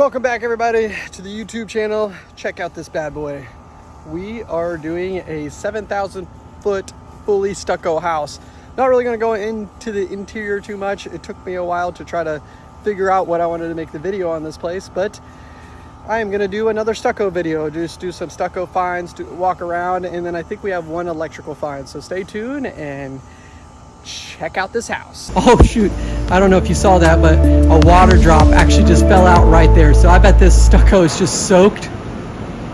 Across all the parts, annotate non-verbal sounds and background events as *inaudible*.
Welcome back everybody to the YouTube channel. Check out this bad boy. We are doing a 7,000 foot fully stucco house. Not really gonna go into the interior too much. It took me a while to try to figure out what I wanted to make the video on this place, but I am gonna do another stucco video. Just do some stucco finds, do, walk around, and then I think we have one electrical find. So stay tuned and check out this house. *laughs* Oh shoot, I don't know if you saw that, but a water drop actually just fell out right there. So I bet this stucco is just soaked.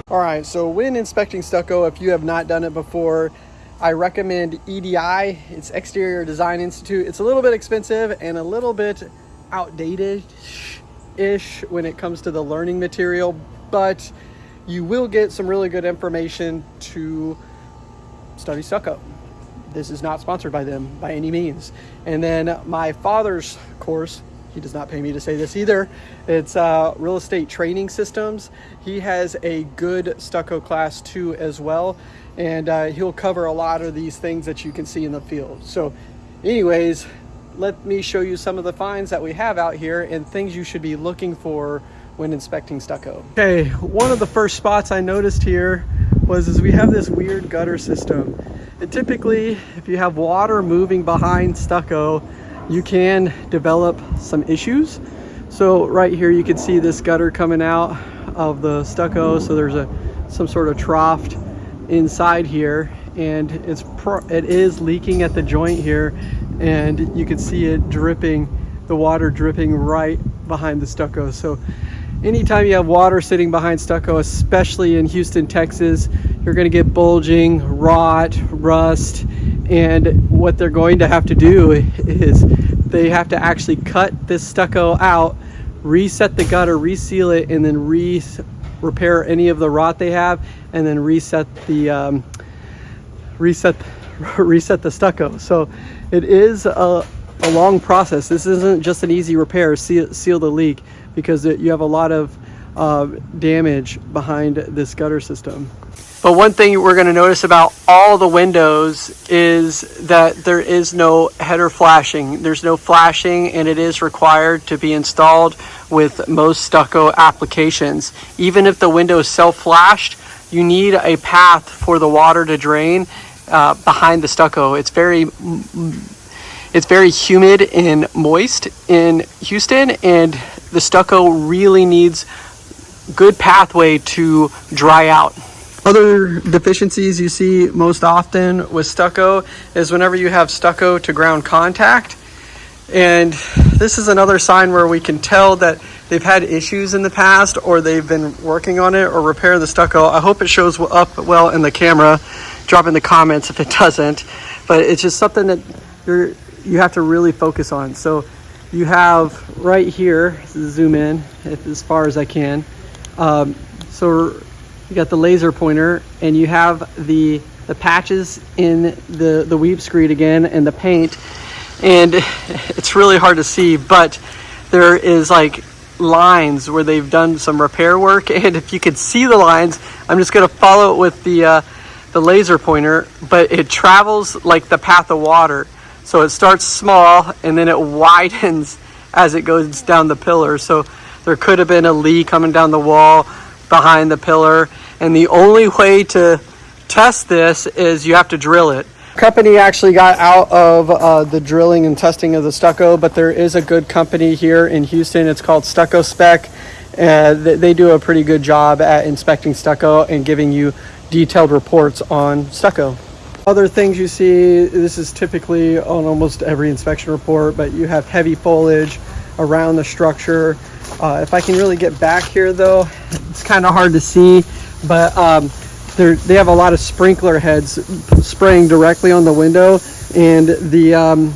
All right, so when inspecting stucco, if you have not done it before, I recommend EDI. It's Exterior Design Institute. It's a little bit expensive and a little bit outdated-ish when it comes to the learning material, but you will get some really good information to study stucco. This is not sponsored by them by any means. And then my father's course, he does not pay me to say this either. It's uh, real estate training systems. He has a good stucco class too as well. And uh, he'll cover a lot of these things that you can see in the field. So anyways, let me show you some of the finds that we have out here and things you should be looking for when inspecting stucco. Okay, one of the first spots I noticed here was is we have this weird gutter system. Typically, if you have water moving behind stucco, you can develop some issues. So right here, you can see this gutter coming out of the stucco. So there's a some sort of trough inside here and it's it is leaking at the joint here and you can see it dripping the water dripping right behind the stucco so anytime you have water sitting behind stucco especially in Houston Texas you're going to get bulging rot rust and what they're going to have to do is they have to actually cut this stucco out reset the gutter reseal it and then re repair any of the rot they have and then reset the um, reset *laughs* reset the stucco. So it is a, a long process. This isn't just an easy repair. Seal, seal the leak because it, you have a lot of damage behind this gutter system but one thing we're going to notice about all the windows is that there is no header flashing. There's no flashing and it is required to be installed with most stucco applications. Even if the window is self-flashed, you need a path for the water to drain uh, behind the stucco. It's very it's very humid and moist in Houston and the stucco really needs good pathway to dry out. Other deficiencies you see most often with stucco is whenever you have stucco to ground contact. And this is another sign where we can tell that they've had issues in the past or they've been working on it or repair the stucco. I hope it shows up well in the camera. Drop in the comments if it *laughs* doesn't. But it's just something that you're, you have to really focus on. So you have right here, zoom in if, as far as I can. Um, so you got the laser pointer and you have the the patches in the the weep screed again and the paint. And *laughs* it's really hard to see but there is like lines where they've done some repair work. *laughs* And if you could see the lines I'm just gonna follow it with the uh, the laser pointer but it travels like the path of water. So it starts small and then it *laughs* widens as it goes down the pillar. So there could have been a leak coming down the wall behind the pillar. And the only way to test this is you have to drill it. Company actually got out of uh, the drilling and testing of the stucco, but there is a good company here in Houston. It's called Stucco Spec. Uh, they do a pretty good job at inspecting stucco and giving you detailed reports on stucco. Other things you see, this is typically on almost every inspection report, but you have heavy foliage around the structure. Uh, if I can really get back here though, it's kind of hard to see, but um, they have a lot of sprinkler heads spraying directly on the window and the um,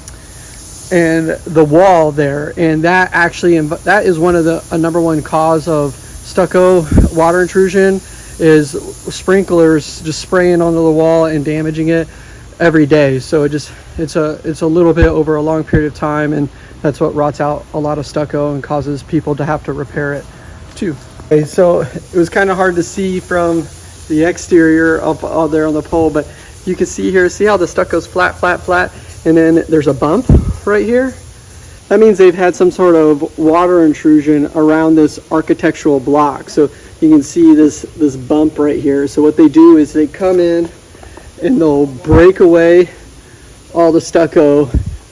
and the wall there, and that actually that is one of the a number one cause of stucco water intrusion is sprinklers just spraying onto the wall and damaging it every day. So it just it's a it's a little bit over a long period of time and that's what rots out a lot of stucco and causes people to have to repair it too. Okay, so it was kind of hard to see from the exterior up, up there on the pole, but you can see here, see how the stucco's flat, flat, flat, and then there's a bump right here. that means they've had some sort of water intrusion around this architectural block. So you can see this, this bump right here. So what they do is they come in and they'll break away all the stucco,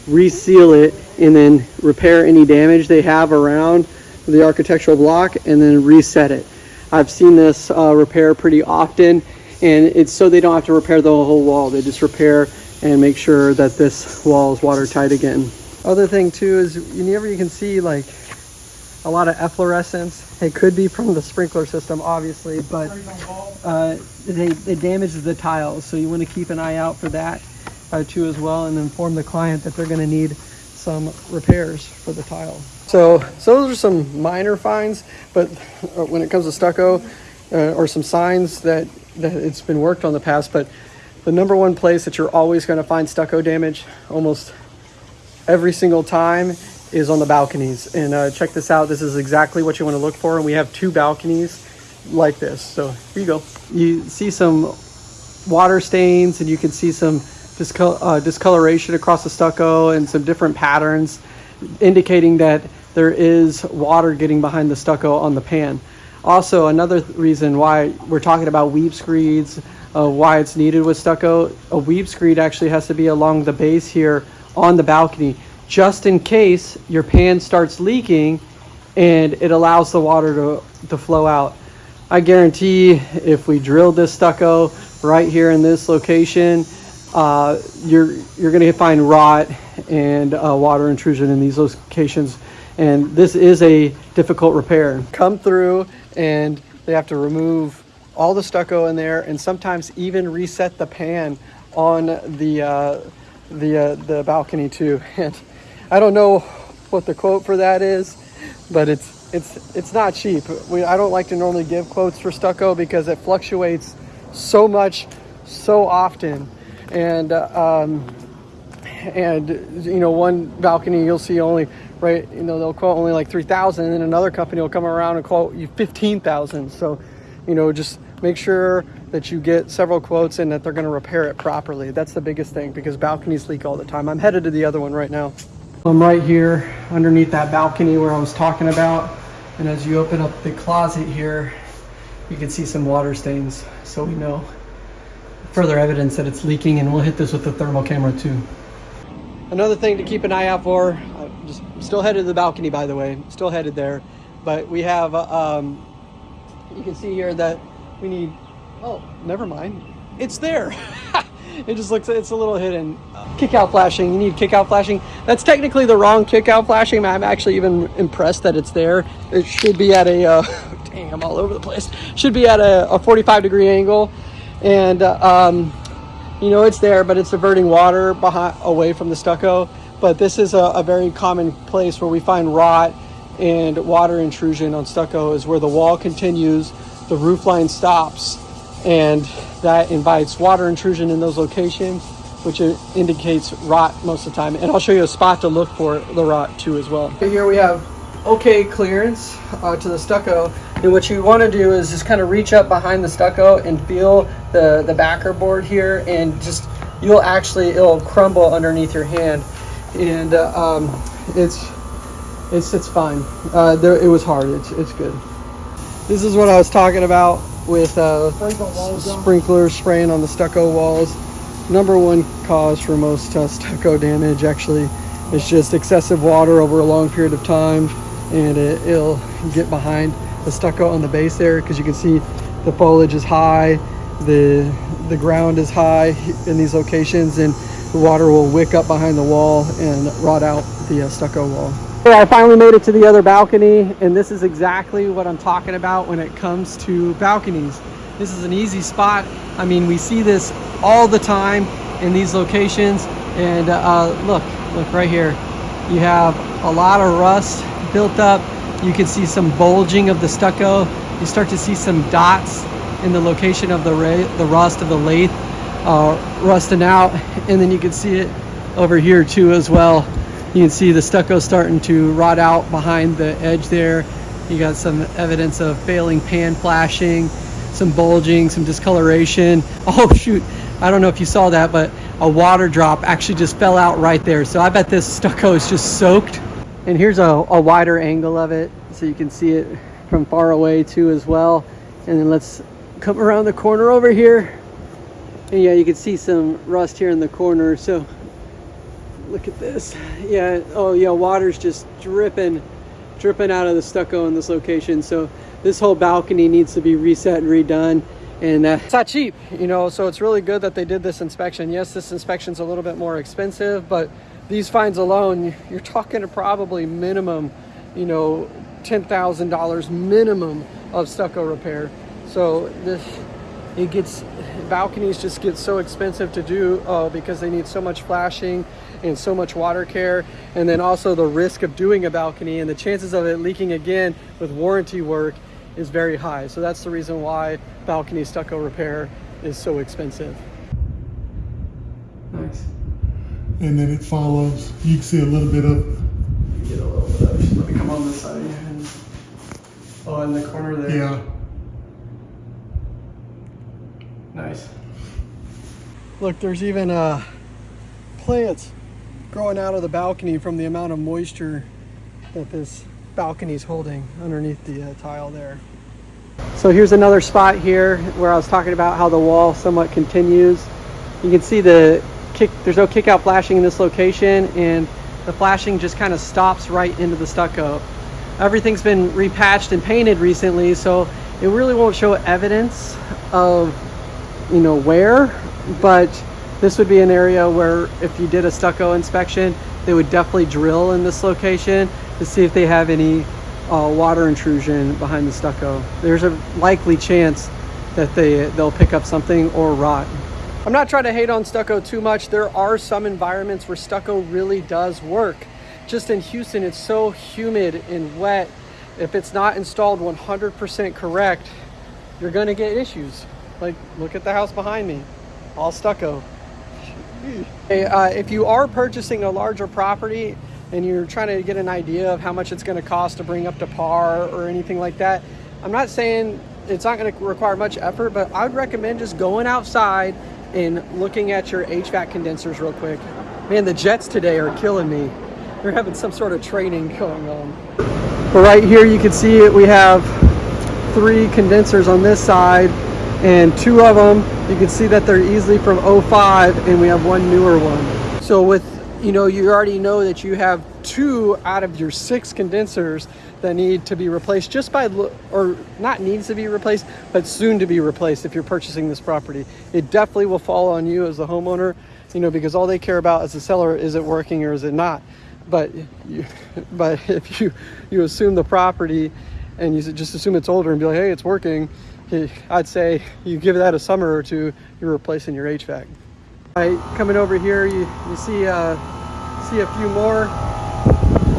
reseal it, and then repair any damage they have around the architectural block and then reset it. I've seen this uh, repair pretty often and it's so they don't have to repair the whole wall. They just repair and make sure that this wall is watertight again. Other thing too is whenever you can see like a lot of efflorescence. It could be from the sprinkler system, obviously, but uh, they, it damages the tiles. So you want to keep an eye out for that uh, too as well and inform the client that they're going to need some repairs for the tile. So, so those are some minor finds, but uh, when it comes to stucco uh, or some signs that, that it's been worked on the past, but the number one place that you're always going to find stucco damage almost every single time is on the balconies. And uh, check this out. This is exactly what you want to look for. And we have two balconies like this. So here you go. You see some water stains and you can see some discol uh, discoloration across the stucco and some different patterns indicating that there is water getting behind the stucco on the pan. Also, another th reason why we're talking about weep screeds, uh, why it's needed with stucco, a weep screed actually has to be along the base here on the balcony just in case your pan starts leaking and it allows the water to, to flow out. I guarantee if we drilled this stucco right here in this location, uh, you're, you're gonna find rot and uh, water intrusion in these locations. And this is a difficult repair. Come through and they have to remove all the stucco in there and sometimes even reset the pan on the, uh, the, uh, the balcony too. *laughs* And I don't know what the quote for that is, but it's it's it's not cheap. We, I don't like to normally give quotes for stucco because it fluctuates so much, so often, and uh, um, and you know one balcony you'll see only right you know they'll quote only like three thousand, and then another company will come around and quote you fifteen thousand. So you know just make sure that you get several quotes and that they're going to repair it properly. That's the biggest thing because balconies leak all the time. I'm headed to the other one right now. I'm right here underneath that balcony where I was talking about. And as you open up the closet here, you can see some water stains. So we know further evidence that it's leaking and we'll hit this with the thermal camera too. Another thing to keep an eye out for, I'm just still headed to the balcony by the way, still headed there. But we have, um, you can see here that we need, oh, never mind. It's there. *laughs* it just looks, it's a little hidden. Kick out flashing, you need kick out flashing. That's technically the wrong kick out flashing. I'm actually even impressed that it's there. It should be at a, uh, *laughs* all over the place. Should be at a, a 45 degree angle. And, uh, um, you know, it's there, but it's diverting water behind, away from the stucco. But this is a, a very common place where we find rot and water intrusion on stucco is where the wall continues, the roof line stops, and that invites water intrusion in those locations, which indicates rot most of the time. And I'll show you a spot to look for the rot too as well. Here we have okay clearance uh, to the stucco. And what you want to do is just kind of reach up behind the stucco and feel the, the backer board here and just, you'll actually, it'll crumble underneath your hand. And uh, um, it's, it's, it's fine. Uh, there, it was hard, it's, it's good. This is what I was talking about with uh, sprinklers spraying on the stucco walls. Number one cause for most uh, stucco damage actually is just excessive water over a long period of time and it, will get behind the stucco on the base there because you can see the foliage is high, the, the ground is high in these locations and the water will wick up behind the wall and rot out the uh, stucco wall. I finally made it to the other balcony and this is exactly what I'm talking about when it comes to balconies. This is an easy spot. I mean, we see this all the time in these locations and uh, look, look right here. You have a lot of rust built up. You can see some bulging of the stucco. You start to see some dots in the location of the, the rust of the lathe uh, rusting out *laughs* and then you can see it over here too as well you can see the stucco starting to rot out behind the edge there. You got some evidence of failing pan flashing, some bulging, some discoloration. *laughs* Oh shoot, I don't know if you saw that, but a water drop actually just fell out right there. So I bet this stucco is just soaked. And here's a, a wider angle of it so you can see it from far away too as well. And then let's come around the corner over here. And yeah, you can see some rust here in the corner. So look at this. Yeah, oh yeah, water's just dripping, dripping out of the stucco in this location. So this whole balcony needs to be reset and redone. And uh, it's not cheap, you know, so it's really good that they did this inspection. Yes, this inspection's a little bit more expensive, but these fines alone, you're talking to probably minimum, you know, $10,000 minimum of stucco repair. So this, it gets, balconies just get so expensive to do uh, because they need so much flashing and so much water care. And then also the risk of doing a balcony and the chances of it leaking again with warranty work is very high. So that's the reason why balcony stucco repair is so expensive. Nice. And then it follows, you can see a little bit of, Get a little bit of, let me come on this side. And, oh, in the corner there. yeah, Nice. Look, there's even uh, plants growing out of the balcony from the amount of moisture that this balcony is holding underneath the uh, tile there. So here's another spot here where I was talking about how the wall somewhat continues. You can see the kick, there's no kick out flashing in this location and the flashing just kind of stops right into the stucco. Everything's been repatched and painted recently, so it really won't show evidence of you know where but this would be an area where if you did a stucco inspection they would definitely drill in this location to see if they have any uh, water intrusion behind the stucco there's a likely chance that they they'll pick up something or rot i'm not trying to hate on stucco too much. There are some environments where stucco really does work. Just in houston it's so humid and wet. If it's not installed 100% correct you're going to get issues. Like, look at the house behind me, all stucco. Uh, if you are purchasing a larger property and you're trying to get an idea of how much it's going to cost to bring up to par or anything like that, I'm not saying it's not going to require much effort, but I'd recommend just going outside and looking at your HVAC condensers real quick. Man, the jets today are killing me. They're having some sort of training going on. But right here you can see it. We have three condensers on this side and two of them you can see that they're easily from 05 and we have one newer one so with you know you already know that you have two out of your six condensers that need to be replaced just by or not needs to be replaced but soon to be replaced if you're purchasing this property it definitely will fall on you as the homeowner you know because all they care about as a seller is it working or is it not but you *laughs* but if you you assume the property and you just assume it's older and be like hey it's working I'd say you give that a summer or two, you're replacing your HVAC. Right, coming over here, you, you see uh, see a few more.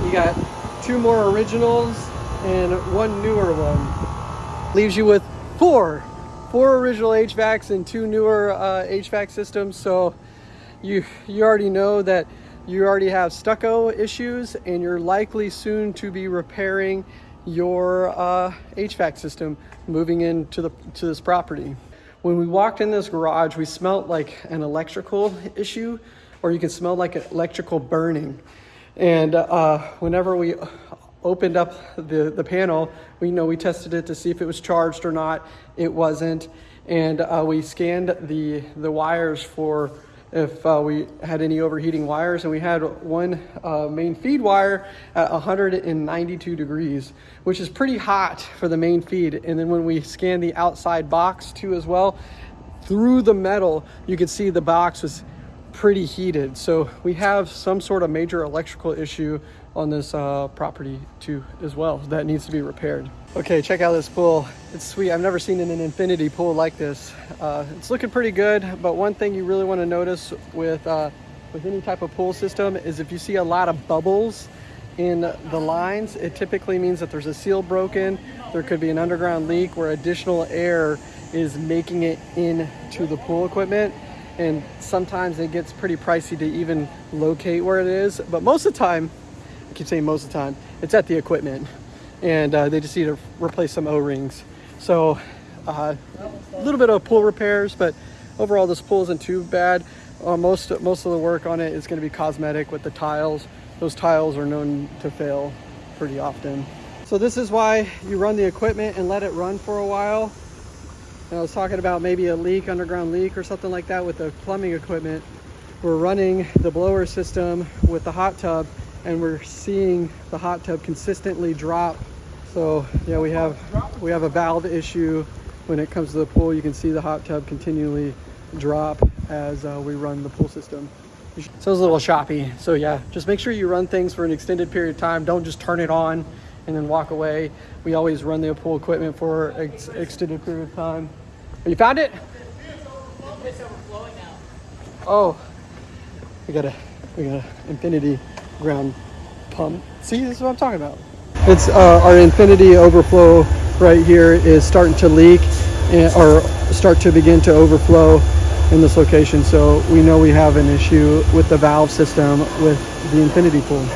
You got two more originals and one newer one. Leaves you with four, four original HVACs and two newer uh, HVAC systems. So you you already know that you already have stucco issues and you're likely soon to be repairing your uh, HVAC system moving into the to this property. When we walked in this garage, we smelt like an electrical issue, or you can smell like an electrical burning. And uh, whenever we opened up the, the panel, we you know we tested it to see if it was charged or not. It wasn't. And uh, we scanned the, the wires for if uh, we had any overheating wires and we had one uh, main feed wire at 192 degrees which is pretty hot for the main feed and then when we scanned the outside box too as well through the metal you could see the box was pretty heated so we have some sort of major electrical issue on this uh, property too as well that needs to be repaired Okay, check out this pool. It's sweet. I've never seen an infinity pool like this. Uh, it's looking pretty good, but one thing you really want to notice with, uh, with any type of pool system is if you see a lot of bubbles in the lines, it typically means that there's a seal broken. There could be an underground leak where additional air is making it into the pool equipment. And sometimes it gets pretty pricey to even locate where it is. But most of the time, I keep saying most of the time, it's at the equipment and uh, they just need to replace some O-rings. So uh, a little bit of pool repairs, but overall this pool isn't too bad. Uh, most, most of the work on it is gonna be cosmetic with the tiles those tiles are known to fail pretty often. So this is why you run the equipment and let it run for a while. And I was talking about maybe a leak, underground leak or something like that with the plumbing equipment. We're running the blower system with the hot tub and we're seeing the hot tub consistently drop. So yeah, we have we have a valve issue when it comes to the pool. You can see the hot tub continually drop as uh, we run the pool system. So it's a little choppy. So yeah, just make sure you run things for an extended period of time. Don't just turn it on and then walk away. We always run the pool equipment for ex extended period of time. You found it? Oh, we got a we got an infinity ground pump. See, this is what I'm talking about. It's uh, our infinity overflow right here is starting to leak and, or start to begin to overflow in this location. So we know we have an issue with the valve system with the infinity pool.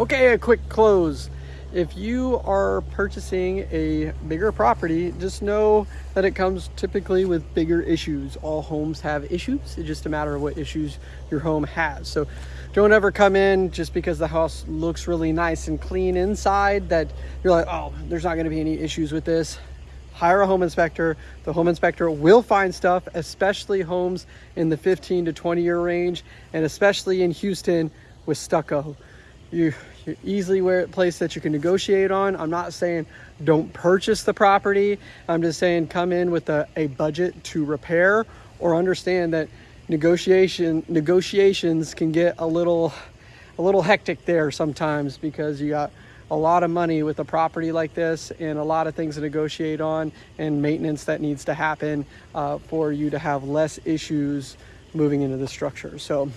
Okay, a quick close. If you are purchasing a bigger property, just know that it comes typically with bigger issues. All homes have issues. It's just a matter of what issues your home has. So don't ever come in just because the house looks really nice and clean inside that you're like, oh, there's not going to be any issues with this. Hire a home inspector. The home inspector will find stuff, especially homes in the 15 to 20 year range, and especially in Houston with stucco. You, you're easily where place that you can negotiate on. I'm not saying don't purchase the property. I'm just saying come in with a, a budget to repair or understand that negotiation negotiations can get a little a little hectic there sometimes because you got a lot of money with a property like this and a lot of things to negotiate on and maintenance that needs to happen uh, for you to have less issues moving into the structure. So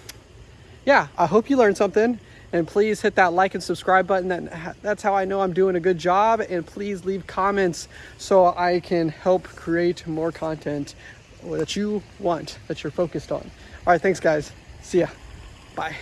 yeah, I hope you learned something and please hit that like and subscribe button. That, that's how I know I'm doing a good job. And please leave comments so I can help create more content that you want, that you're focused on. All right, thanks guys. See ya. Bye.